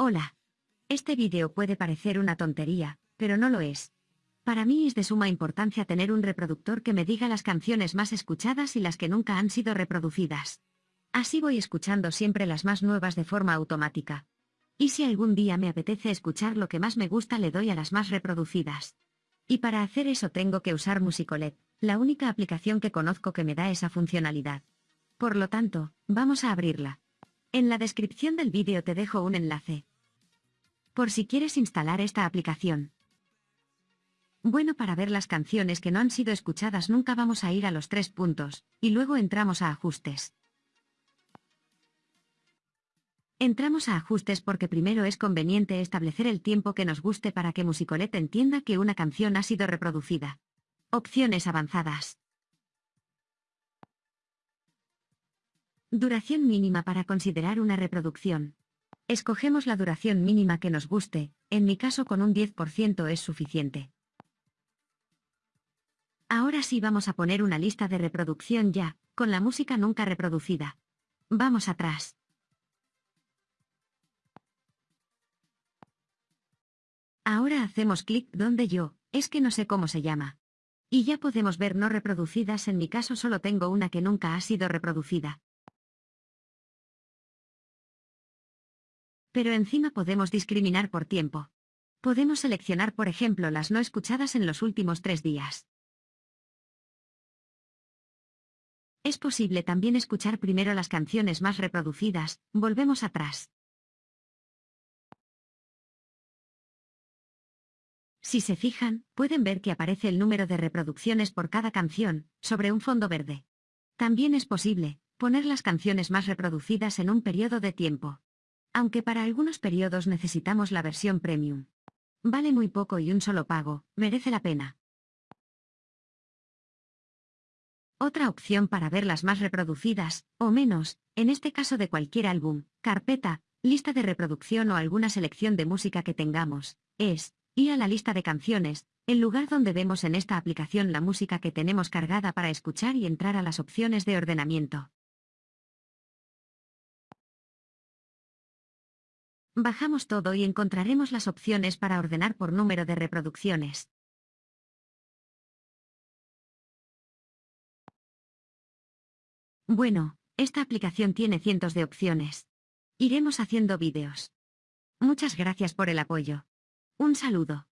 Hola. Este vídeo puede parecer una tontería, pero no lo es. Para mí es de suma importancia tener un reproductor que me diga las canciones más escuchadas y las que nunca han sido reproducidas. Así voy escuchando siempre las más nuevas de forma automática. Y si algún día me apetece escuchar lo que más me gusta le doy a las más reproducidas. Y para hacer eso tengo que usar Musicolet, la única aplicación que conozco que me da esa funcionalidad. Por lo tanto, vamos a abrirla. En la descripción del vídeo te dejo un enlace. Por si quieres instalar esta aplicación. Bueno para ver las canciones que no han sido escuchadas nunca vamos a ir a los tres puntos, y luego entramos a ajustes. Entramos a ajustes porque primero es conveniente establecer el tiempo que nos guste para que Musicolet entienda que una canción ha sido reproducida. Opciones avanzadas. Duración mínima para considerar una reproducción. Escogemos la duración mínima que nos guste, en mi caso con un 10% es suficiente. Ahora sí vamos a poner una lista de reproducción ya, con la música nunca reproducida. Vamos atrás. Ahora hacemos clic donde yo, es que no sé cómo se llama. Y ya podemos ver no reproducidas en mi caso solo tengo una que nunca ha sido reproducida. Pero encima podemos discriminar por tiempo. Podemos seleccionar por ejemplo las no escuchadas en los últimos tres días. Es posible también escuchar primero las canciones más reproducidas, volvemos atrás. Si se fijan, pueden ver que aparece el número de reproducciones por cada canción, sobre un fondo verde. También es posible, poner las canciones más reproducidas en un periodo de tiempo aunque para algunos periodos necesitamos la versión premium. Vale muy poco y un solo pago, merece la pena. Otra opción para ver las más reproducidas, o menos, en este caso de cualquier álbum, carpeta, lista de reproducción o alguna selección de música que tengamos, es, ir a la lista de canciones, el lugar donde vemos en esta aplicación la música que tenemos cargada para escuchar y entrar a las opciones de ordenamiento. Bajamos todo y encontraremos las opciones para ordenar por número de reproducciones. Bueno, esta aplicación tiene cientos de opciones. Iremos haciendo vídeos. Muchas gracias por el apoyo. Un saludo.